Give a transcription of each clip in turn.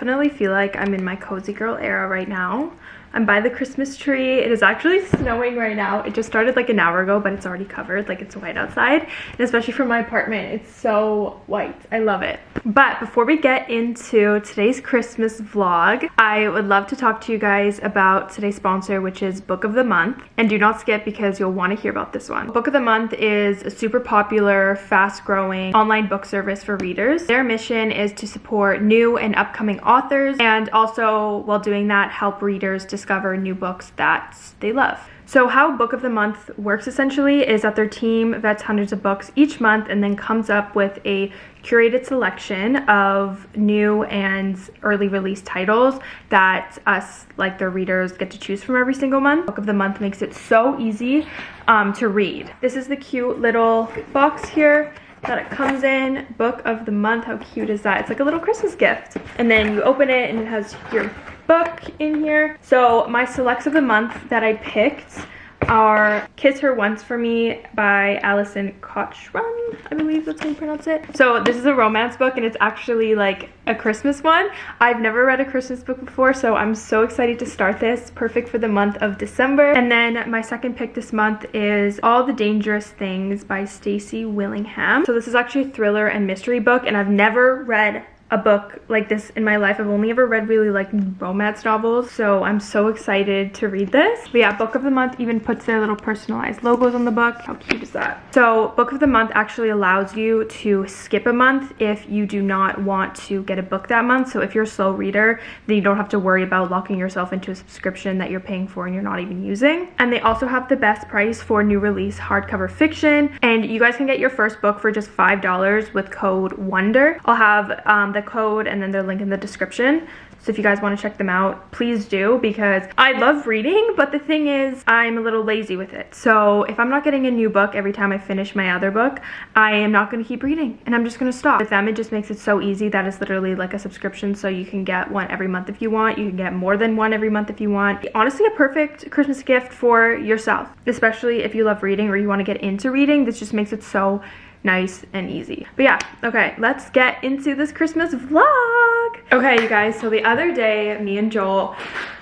definitely feel like I'm in my cozy girl era right now. I'm by the Christmas tree. It is actually snowing right now. It just started like an hour ago, but it's already covered. Like it's white outside. And especially for my apartment, it's so white. I love it. But before we get into today's Christmas vlog, I would love to talk to you guys about today's sponsor, which is Book of the Month. And do not skip because you'll want to hear about this one. Book of the Month is a super popular, fast growing online book service for readers. Their mission is to support new and upcoming authors and also while doing that, help readers to discover new books that they love. So how Book of the Month works essentially is that their team vets hundreds of books each month and then comes up with a curated selection of new and early release titles that us, like their readers, get to choose from every single month. Book of the Month makes it so easy um, to read. This is the cute little box here that it comes in book of the month how cute is that it's like a little christmas gift and then you open it and it has your book in here. So my selects of the month that I picked are Kiss Her Once For Me by Alison Cochrun, I believe that's how you pronounce it. So this is a romance book and it's actually like a Christmas one. I've never read a Christmas book before, so I'm so excited to start this. Perfect for the month of December. And then my second pick this month is All the Dangerous Things by Stacy Willingham. So this is actually a thriller and mystery book and I've never read a book like this in my life. I've only ever read really like romance novels, so I'm so excited to read this. But yeah, Book of the Month even puts their little personalized logos on the book. How cute is that? So Book of the Month actually allows you to skip a month if you do not want to get a book that month. So if you're a slow reader, then you don't have to worry about locking yourself into a subscription that you're paying for and you're not even using. And they also have the best price for new release hardcover fiction. And you guys can get your first book for just $5 with code WONDER. I'll have um, the the code and then their link in the description. So if you guys want to check them out, please do because I love reading, but the thing is I'm a little lazy with it. So if I'm not getting a new book every time I finish my other book, I am not going to keep reading and I'm just going to stop. With them, it just makes it so easy that it's literally like a subscription. So you can get one every month if you want. You can get more than one every month if you want. Honestly, a perfect Christmas gift for yourself, especially if you love reading or you want to get into reading. This just makes it so nice and easy. But yeah, okay, let's get into this Christmas vlog. Okay, you guys, so the other day, me and Joel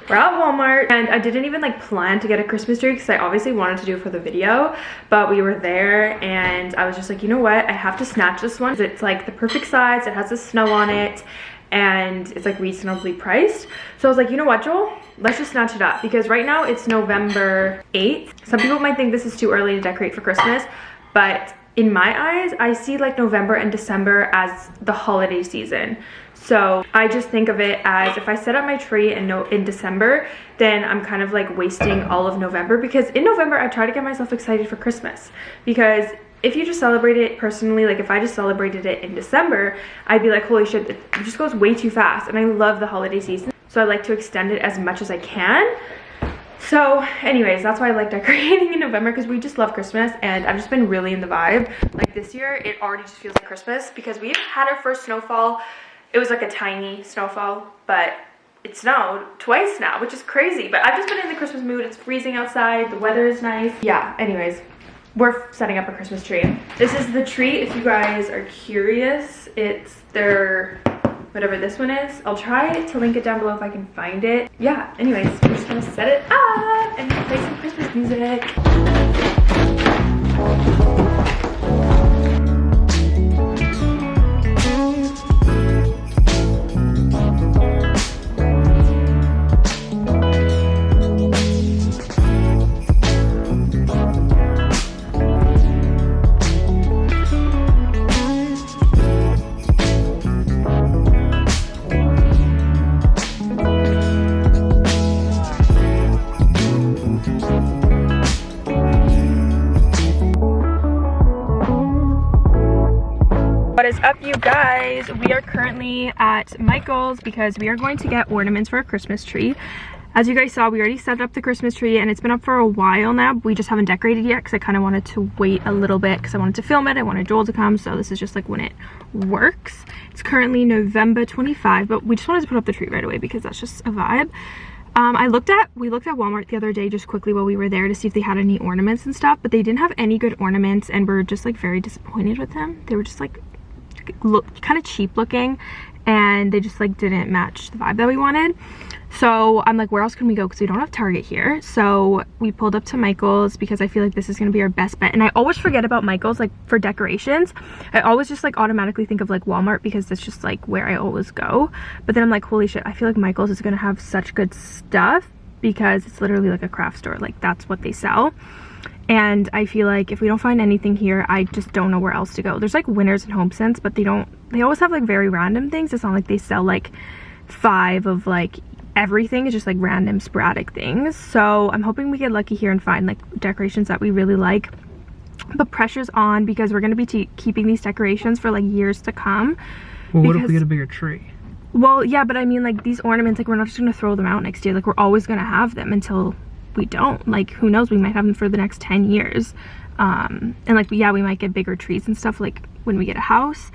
we're at Walmart and I didn't even like plan to get a Christmas tree because I obviously wanted to do it for the video, but we were there and I was just like, you know what? I have to snatch this one. It's like the perfect size. It has the snow on it and it's like reasonably priced. So I was like, you know what, Joel? Let's just snatch it up because right now it's November 8th. Some people might think this is too early to decorate for Christmas, but in my eyes, I see like November and December as the holiday season. So I just think of it as if I set up my tree in, no in December, then I'm kind of like wasting all of November because in November I try to get myself excited for Christmas because if you just celebrate it personally, like if I just celebrated it in December, I'd be like, holy shit, it just goes way too fast. And I love the holiday season. So I like to extend it as much as I can. So anyways, that's why I like decorating in November because we just love Christmas and I've just been really in the vibe. Like this year, it already just feels like Christmas because we've had our first snowfall. It was like a tiny snowfall, but it snowed twice now, which is crazy. But I've just been in the Christmas mood. It's freezing outside. The weather is nice. Yeah, anyways, we're setting up a Christmas tree. This is the tree if you guys are curious. It's their whatever this one is. I'll try to link it down below if I can find it. Yeah, anyways, we're just gonna set it up and play some Christmas music. Currently at michael's because we are going to get ornaments for a christmas tree. As you guys saw we already set up the christmas tree and it's been up for a while now we just haven't decorated yet because i kind of wanted to wait a little bit because i wanted to film it i wanted joel to come so this is just like when it works. It's currently november 25 but we just wanted to put up the tree right away because that's just a vibe. Um, I looked at, we looked at Walmart the other day just quickly while we were there to see if they had any ornaments and stuff, but they didn't have any good ornaments and we're just like very disappointed with them. They were just like look kind of cheap looking and they just like didn't match the vibe that we wanted. So I'm like, where else can we go? Because we don't have Target here. So we pulled up to Michael's because I feel like this is going to be our best bet. And I always forget about Michael's like for decorations. I always just like automatically think of like Walmart because that's just like where I always go. But then I'm like, holy shit, I feel like Michael's is going to have such good stuff because it's literally like a craft store. Like that's what they sell. And I feel like if we don't find anything here, I just don't know where else to go. There's like Winners and HomeSense, but they don't, they always have like very random things. It's not like they sell like five of like everything is just like random sporadic things so i'm hoping we get lucky here and find like decorations that we really like but pressure's on because we're going to be keeping these decorations for like years to come well what if we get a bigger tree well yeah but i mean like these ornaments like we're not just going to throw them out next year. Like we're always going to have them until we don't. Like who knows? We might have them for the next 10 years. Um and like yeah we might get bigger trees and stuff like when we get a house.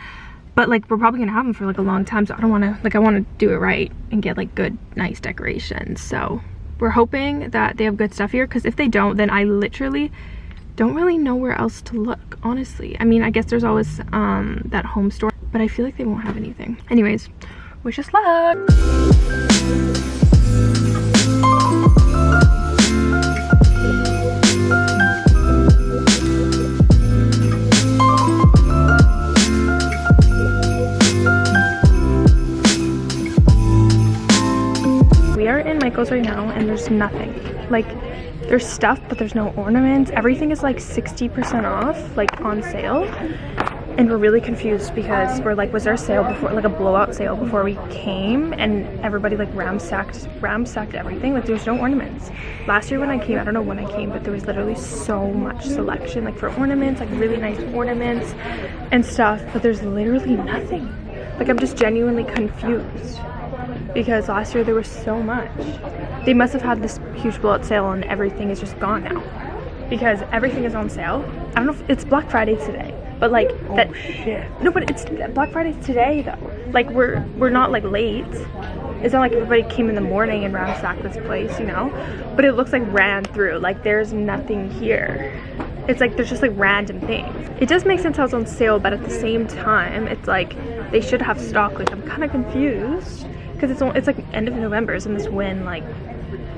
But like we're probably gonna have them for like a long time so i don't want to like i want to do it right and get like good nice decorations. So we're hoping that they have good stuff here because if they don't then i literally don't really know where else to look honestly. I mean i guess there's always um that home store but i feel like they won't have anything. Anyways wish us luck We are in Michael's right now and there's nothing. Like, there's stuff, but there's no ornaments. Everything is like 60% off, like on sale. And we're really confused because we're like, was there a sale before, like a blowout sale before we came? And everybody like ramsacked, ramsacked everything. Like there's no ornaments. Last year when I came, I don't know when I came, but there was literally so much selection, like for ornaments, like really nice ornaments and stuff. But there's literally nothing. Like I'm just genuinely confused because last year there was so much. They must have had this huge blowout sale and everything is just gone now because everything is on sale. I don't know if it's Black Friday today, but like oh, that. Shit. No, but it's Black Friday today though. Like we're we're not like late. It's not like everybody came in the morning and ransacked this place, you know. But it looks like ran through. Like there's nothing here. It's like there's just like random things. It does make sense how it's on sale, but at the same time, it's like they should have stock. Like I'm kind of confused because it's it's like end of November, isn't this when like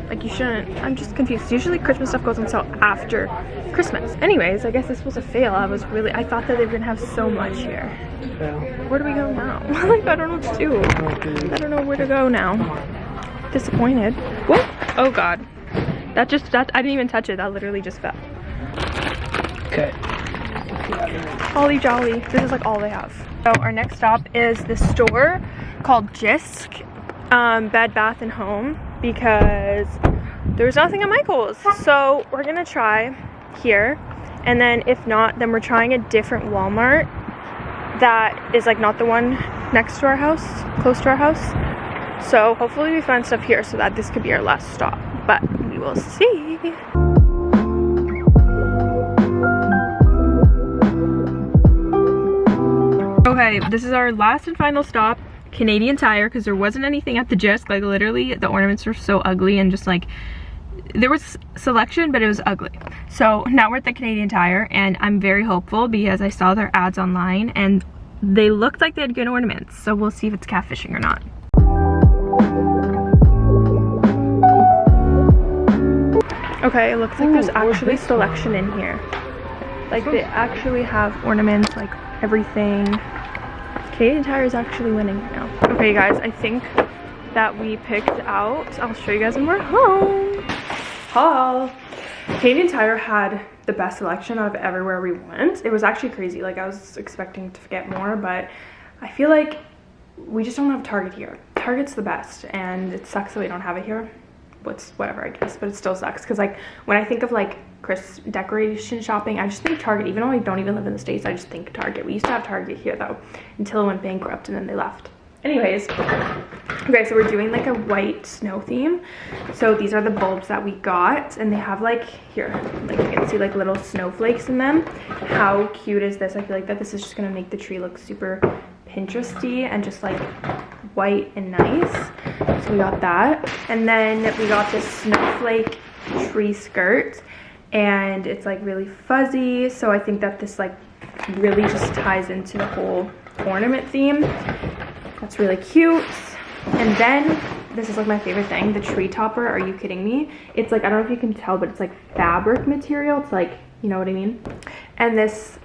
like you shouldn't I'm just confused. Usually Christmas stuff goes on sale after Christmas. Anyways, I guess this was a fail. I was really I thought that they were gonna have so much here. Where do we go now? like I don't know what to do. I don't know where to go now. Disappointed. Whoa! Oh god. That just that I didn't even touch it. That literally just fell. Okay. Holly Jolly. This is like all they have. So our next stop is the store called Jysk um, Bed Bath and Home because there's nothing at Michael's. So we're gonna try here. And then if not, then we're trying a different Walmart that is like not the one next to our house, close to our house. So hopefully we find stuff here so that this could be our last stop, but we will see. Okay, this is our last and final stop. Canadian Tire because there wasn't anything at the Jysk. Like literally the ornaments were so ugly and just like there was selection but it was ugly. So now we're at the Canadian Tire and I'm very hopeful because I saw their ads online and they looked like they had good ornaments. So we'll see if it's catfishing or not. Okay, it looks like there's actually selection in here. Like they actually have ornaments, like everything. Canadian Tire is actually winning right now. Okay guys, I think that we picked out, I'll show you guys when we're home. Haul. Canadian Tire had the best selection out of everywhere we went. It was actually crazy. Like I was expecting to get more, but I feel like we just don't have Target here. Target's the best and it sucks that we don't have it here. What's whatever I guess, but it still sucks because like when I think of like Chris decoration shopping. I just think Target, even though I don't even live in the States, I just think Target. We used to have Target here though, until it went bankrupt and then they left. Anyways, okay, so we're doing like a white snow theme. So these are the bulbs that we got and they have like, here, like you can see like little snowflakes in them. How cute is this? I feel like that this is just gonna make the tree look super Pinteresty and just like white and nice. So we got that. And then we got this snowflake tree skirt and it's like really fuzzy so I think that this like really just ties into the whole ornament theme That's really cute. And then this is like my favorite thing, the tree topper. Are you kidding me? It's like, I don't know if you can tell, but it's like fabric material. It's like, you know what I mean? And this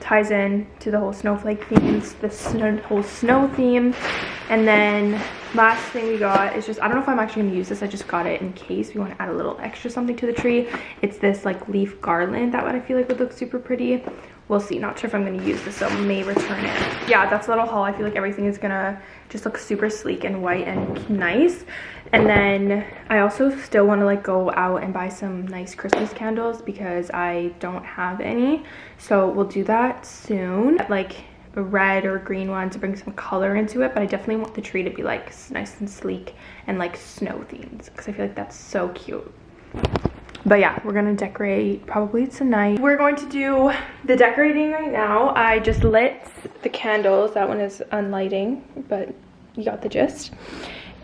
ties in to the whole snowflake themes, the snow, whole snow theme. And then last thing we got is just, I don't know if I'm actually gonna use this. I just got it in case we want to add a little extra something to the tree. It's this like leaf garland. That one I feel like would look super pretty. We'll see. Not sure if I'm gonna use this, so may return it. Yeah, that's a little haul. I feel like everything is gonna just look super sleek and white and nice. And then I also still want to like go out and buy some nice Christmas candles because I don't have any. So we'll do that soon. Like red or green one to bring some color into it. But I definitely want the tree to be like nice and sleek and like snow themed because I feel like that's so cute. But yeah, we're gonna decorate probably tonight. We're going to do the decorating right now. I just lit the candles. That one is unlighting, but you got the gist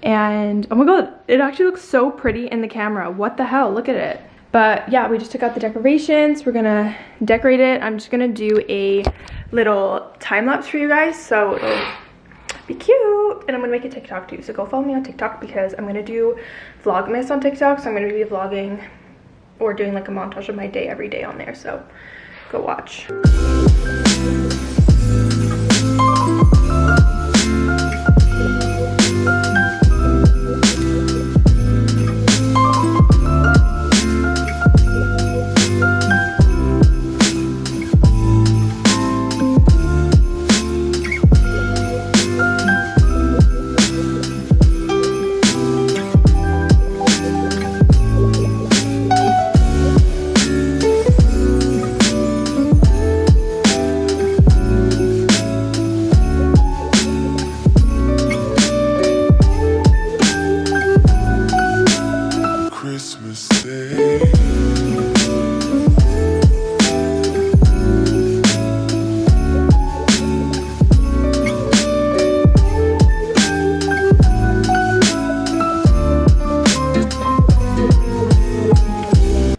and oh my god it actually looks so pretty in the camera what the hell look at it but yeah we just took out the decorations. We're gonna decorate it. I'm just gonna do a little time lapse for you guys. So it'll be cute. And i'm gonna make a tiktok too. So go follow me on tiktok because i'm gonna do vlogmas on tiktok. So i'm gonna be vlogging or doing like a montage of my day every day on there. So go watch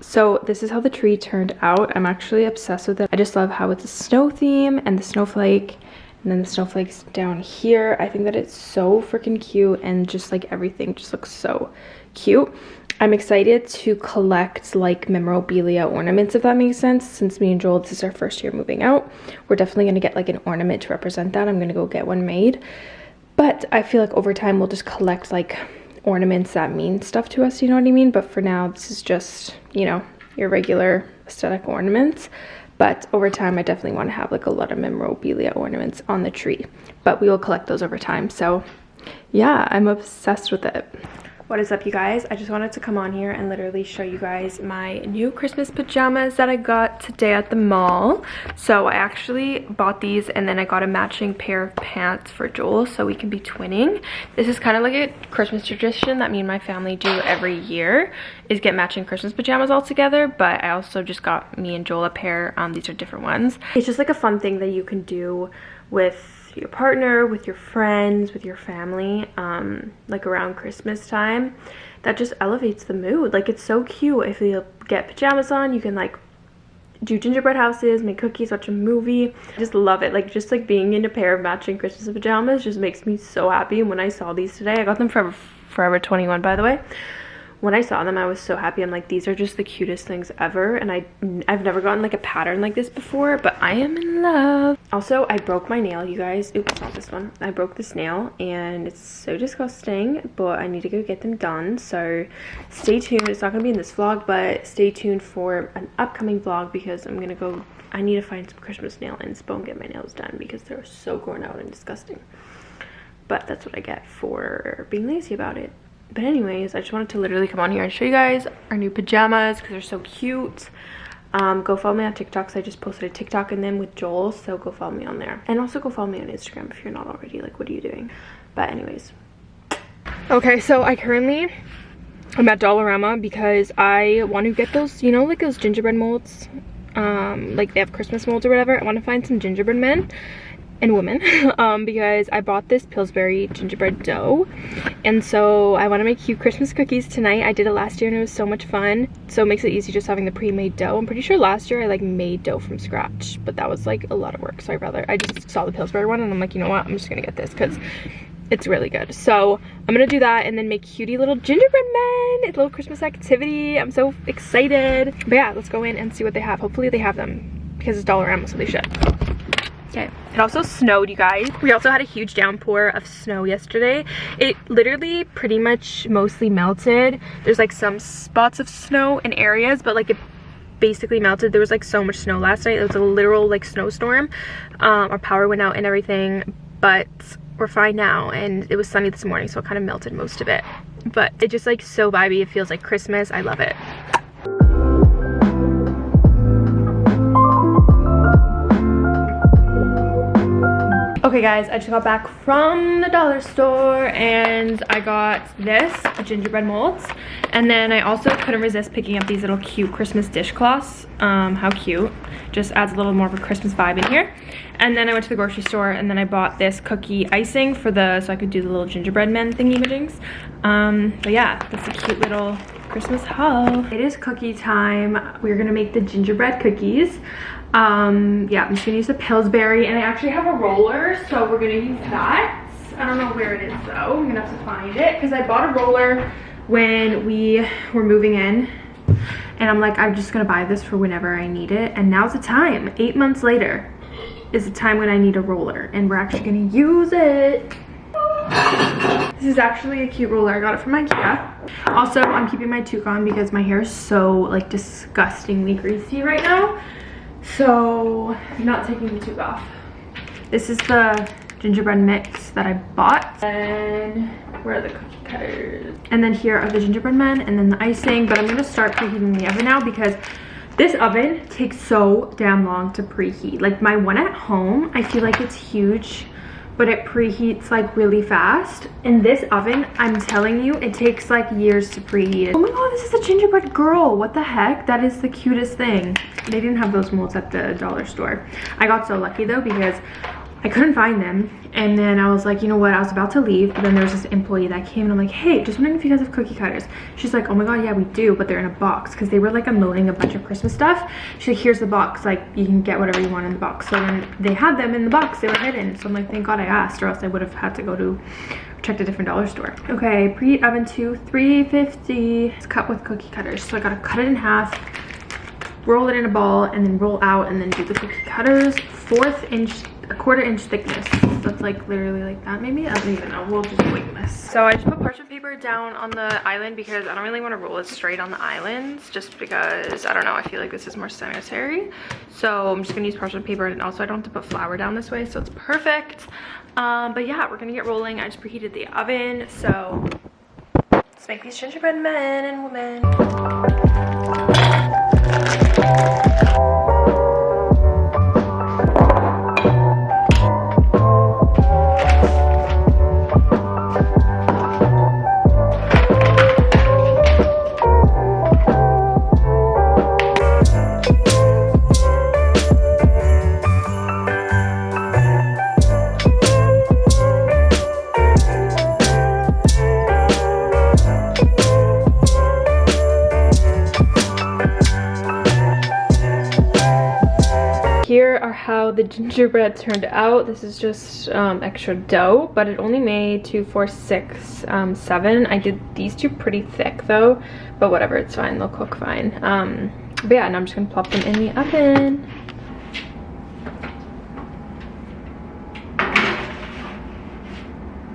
So this is how the tree turned out. I'm actually obsessed with it. I just love how it's a snow theme and the snowflake and then the snowflakes down here. I think that it's so freaking cute and just like everything just looks so cute. I'm excited to collect like memorabilia ornaments if that makes sense since me and Joel this is our first year moving out. We're definitely going to get like an ornament to represent that. I'm going to go get one made. But I feel like over time we'll just collect like ornaments that mean stuff to us, you know what I mean? But for now, this is just, you know, your regular aesthetic ornaments. But over time, I definitely want to have like a lot of memorabilia ornaments on the tree. But we will collect those over time. So yeah, I'm obsessed with it. What is up you guys? I just wanted to come on here and literally show you guys my new Christmas pajamas that I got today at the mall. So I actually bought these and then I got a matching pair of pants for Joel so we can be twinning. This is kind of like a Christmas tradition that me and my family do every year is get matching Christmas pajamas all together but I also just got me and Joel a pair. Um, these are different ones. It's just like a fun thing that you can do with your partner, with your friends, with your family, um, like around Christmas time, that just elevates the mood. Like it's so cute. If you get pajamas on, you can like do gingerbread houses, make cookies, watch a movie. I just love it. Like just like being in a pair of matching Christmas pajamas just makes me so happy. And when I saw these today, I got them Forever Forever 21 by the way when I saw them, I was so happy. I'm like, these are just the cutest things ever. And I, I've never gotten like a pattern like this before, but I am in love. Also, I broke my nail, you guys. Oops, not this one. I broke this nail and it's so disgusting, but I need to go get them done. So stay tuned. It's not going to be in this vlog, but stay tuned for an upcoming vlog because I'm going to go, I need to find some Christmas nail inspo and get my nails done because they're so grown out and disgusting. But that's what I get for being lazy about it but anyways i just wanted to literally come on here and show you guys our new pajamas because they're so cute. Um, go follow me on tiktok so i just posted a tiktok and then with joel so go follow me on there. And also go follow me on instagram if you're not already like what are you doing? But anyways. Okay so i currently i'm at dollarama because i want to get those you know like those gingerbread molds um like they have christmas molds or whatever. I want to find some gingerbread men and women um, because I bought this Pillsbury gingerbread dough. And so I want to make cute Christmas cookies tonight. I did it last year and it was so much fun. So it makes it easy just having the pre-made dough. I'm pretty sure last year I like made dough from scratch but that was like a lot of work. So I rather I just saw the Pillsbury one and I'm like you know what? I'm just gonna get this because it's really good. So i'm gonna do that and then make cutie little gingerbread men it's a little christmas activity. I'm so excited. But yeah let's go in and see what they have. Hopefully they have them because it's Dollar dollarama so they should Okay. It also snowed, you guys. We also had a huge downpour of snow yesterday. It literally pretty much mostly melted. There's like some spots of snow in areas, but like it basically melted. There was like so much snow last night. It was a literal like snowstorm. Um, our power went out and everything, but we're fine now. And it was sunny this morning, so it kind of melted most of it. But it just like so vibey. It feels like Christmas. I love it. Okay guys, I just got back from the dollar store and I got this, gingerbread molds. And then I also couldn't resist picking up these little cute Christmas dishcloths. Um, how cute. Just adds a little more of a Christmas vibe in here. And then I went to the grocery store and then I bought this cookie icing for the, so I could do the little gingerbread men thingy majings. Um, but yeah, that's a cute little Christmas haul. It is cookie time. We're gonna make the gingerbread cookies um yeah i'm just gonna use the pillsbury and i actually have a roller so we're gonna use that i don't know where it is though i'm gonna have to find it because i bought a roller when we were moving in and i'm like i'm just gonna buy this for whenever i need it and now's the time eight months later is the time when i need a roller and we're actually gonna use it this is actually a cute roller. I got it from Ikea. Also, I'm keeping my toque on because my hair is so like disgustingly greasy right now. So I'm not taking the tube off. This is the gingerbread mix that I bought. And where are the cookie cutters? And then here are the gingerbread men and then the icing. But I'm gonna start preheating the oven now because this oven takes so damn long to preheat. Like my one at home, I feel like it's huge but it preheats like really fast. In this oven, I'm telling you, it takes like years to preheat. Oh my god, this is a gingerbread girl. What the heck? That is the cutest thing. They didn't have those molds at the dollar store. I got so lucky though because I couldn't find them. And then I was like, you know what? I was about to leave. But then there was this employee that came and I'm like, hey, just wondering if you guys have cookie cutters. She's like, oh my God, yeah, we do. But they're in a box because they were like unloading a bunch of Christmas stuff. She's like, here's the box. Like, you can get whatever you want in the box. So then they had them in the box. They were hidden. So I'm like, thank God I asked or else I would have had to go to checked a different dollar store. Okay, preheat oven to 350. It's cut with cookie cutters. So I gotta cut it in half, roll it in a ball, and then roll out and then do the cookie cutters. Fourth inch a quarter inch thickness. That's like literally like that maybe? I don't even know. We'll just wing this. So I just put parchment paper down on the island because I don't really want to roll it straight on the islands just because, I don't know, I feel like this is more sanitary. So I'm just going to use parchment paper and also I don't have to put flour down this way so it's perfect. Um, but yeah, we're going to get rolling. I just preheated the oven. So let's make these gingerbread men and women. The gingerbread turned out. This is just um, extra dough, but it only made two, four, six, um, seven. I did these two pretty thick though, but whatever, it's fine. They'll cook fine. Um, but yeah, and I'm just gonna plop them in the oven.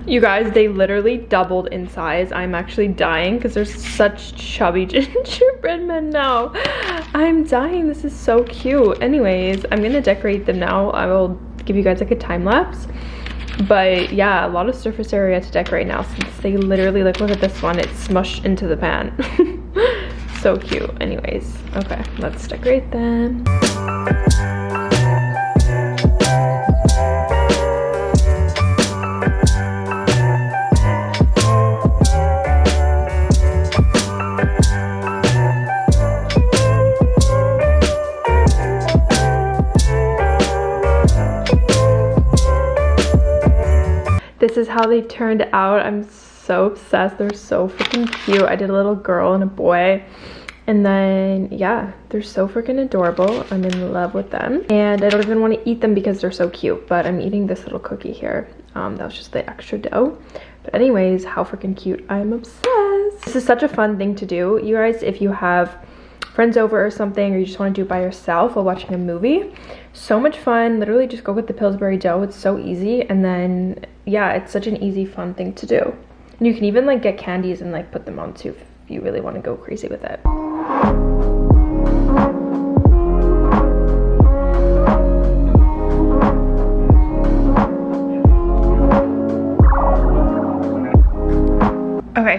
You guys, they literally doubled in size. I'm actually dying because there's such chubby gingerbread men now. I'm dying. This is so cute. Anyways, I'm going to decorate them now. I will give you guys like a time lapse. But yeah, a lot of surface area to decorate now since they literally, like look at this one. It's smushed into the pan. so cute. Anyways, okay, let's decorate them. This is how they turned out. I'm so obsessed. They're so freaking cute. I did a little girl and a boy. And then, yeah, they're so freaking adorable. I'm in love with them. And I don't even want to eat them because they're so cute. But I'm eating this little cookie here. Um, that was just the extra dough. But anyways, how freaking cute. I'm obsessed. This is such a fun thing to do, you guys, if you have friends over or something or you just want to do it by yourself while watching a movie so much fun. Literally just go get the pillsbury dough it's so easy and then yeah it's such an easy fun thing to do. And you can even like get candies and like put them on too if you really want to go crazy with it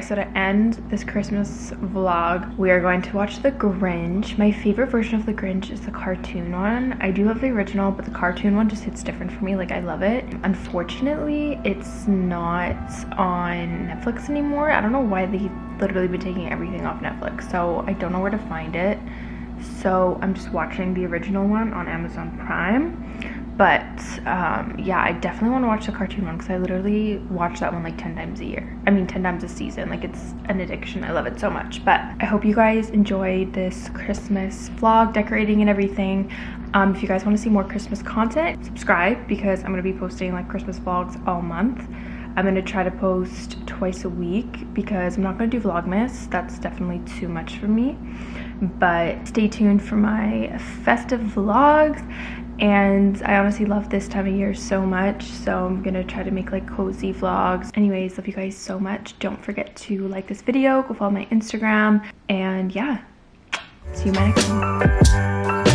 So to end this Christmas vlog, we are going to watch The Grinch. My favorite version of The Grinch is the cartoon one. I do love the original, but the cartoon one just hits different for me. Like, I love it. Unfortunately, it's not on Netflix anymore. I don't know why they've literally been taking everything off Netflix, so I don't know where to find it. So I'm just watching the original one on Amazon Prime but um, yeah i definitely want to watch the cartoon one because i literally watch that one like 10 times a year. I mean 10 times a season. Like it's an addiction. I love it so much. But i hope you guys enjoyed this christmas vlog decorating and everything. Um, if you guys want to see more christmas content subscribe because i'm going to be posting like christmas vlogs all month. I'm going to try to post twice a week because I'm not going to do Vlogmas. That's definitely too much for me. But stay tuned for my festive vlogs and I honestly love this time of year so much so I'm gonna try to make like cozy vlogs. Anyways love you guys so much. Don't forget to like this video go follow my Instagram and yeah see you my next one